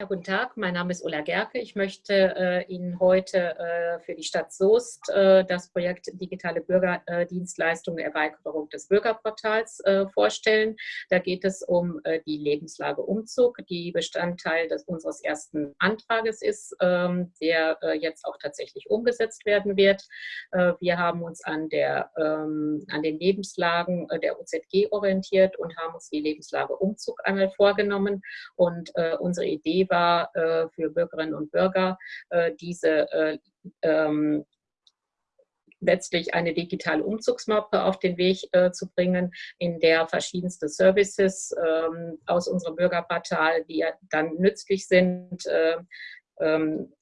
Ja, guten Tag, mein Name ist Ulla Gerke. Ich möchte äh, Ihnen heute äh, für die Stadt Soest äh, das Projekt Digitale Bürgerdienstleistungen Erweiterung des Bürgerportals äh, vorstellen. Da geht es um äh, die Lebenslage Umzug, die Bestandteil des, unseres ersten Antrages ist, ähm, der äh, jetzt auch tatsächlich umgesetzt werden wird. wir haben uns an, der, ähm, an den Lebenslagen der OZG orientiert und haben uns die Lebenslage Umzug einmal vorgenommen. Und unsere Idee war äh, für Bürgerinnen und Bürger, äh, diese äh, ähm, letztlich eine digitale Umzugsmappe auf den Weg äh, zu bringen, in der verschiedenste Services ähm, aus unserem Bürgerportal, die ja dann nützlich sind, äh, ähm,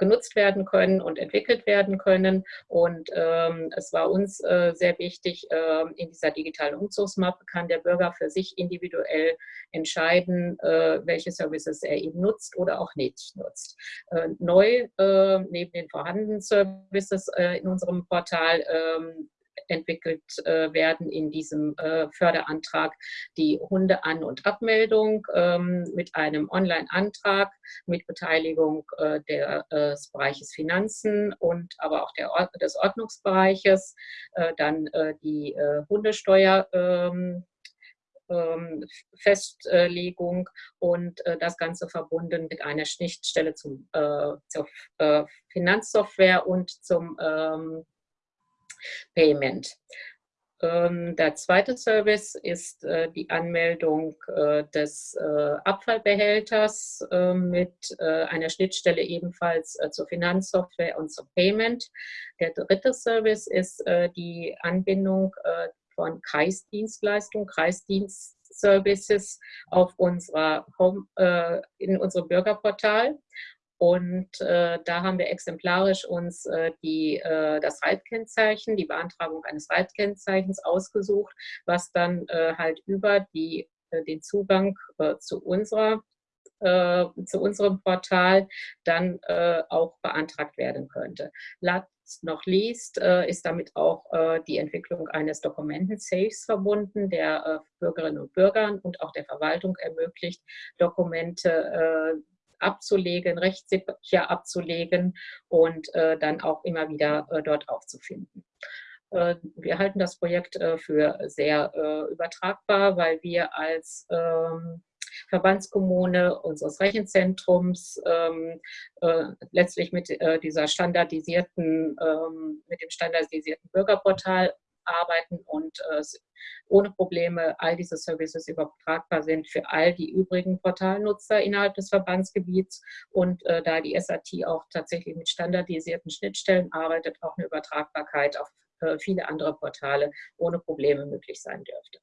genutzt werden können und entwickelt werden können. Und ähm, es war uns äh, sehr wichtig, äh, in dieser digitalen Umzugsmappe kann der Bürger für sich individuell entscheiden, äh, welche Services er eben nutzt oder auch nicht nutzt. Äh, neu, äh, neben den vorhandenen Services äh, in unserem Portal, ähm, entwickelt äh, werden in diesem äh, Förderantrag. Die Hundean- und Abmeldung ähm, mit einem Online-Antrag mit Beteiligung äh, der, äh, des Bereiches Finanzen und aber auch der, des Ordnungsbereiches, äh, dann äh, die Hundesteuer ähm, ähm, Festlegung und das Ganze verbunden mit einer Schnittstelle zum, zur Finanzsoftware und zum ähm, Payment. Ähm, der zweite Service ist äh, die Anmeldung äh, des äh, Abfallbehälters mit einer Schnittstelle ebenfalls zur Finanzsoftware und zum Payment. Der dritte Service ist die Anbindung von Kreisdienstleistungen, Kreisdienstservices auf unserer Home, in unserem Bürgerportal. Und äh, da haben wir exemplarisch uns äh, die, äh, das Reitkennzeichen, die Beantragung eines Reitkennzeichens ausgesucht, was dann äh, halt über die, äh, den Zugang äh, zu unserer zu unserem Portal dann auch beantragt werden könnte. Last noch least ist damit auch die Entwicklung eines Dokumenten-Safes verbunden, der Bürgerinnen und Bürgern und auch der Verwaltung ermöglicht, Dokumente abzulegen, rechtssicher abzulegen und äh, dann auch immer wieder äh, dort aufzufinden. Äh, wir halten das Projekt für sehr übertragbar, weil wir als ähm, Verbandskommune unseres Rechenzentrums ähm, äh, letztlich mit äh, dieser standardisierten, ähm, mit dem standardisierten Bürgerportal arbeiten und äh, ohne Probleme all diese Services übertragbar sind für all die übrigen Portalnutzer innerhalb des Verbandsgebiets und äh, da die SAT auch tatsächlich mit standardisierten Schnittstellen arbeitet, auch eine Übertragbarkeit auf äh, viele andere Portale ohne Probleme möglich sein dürfte.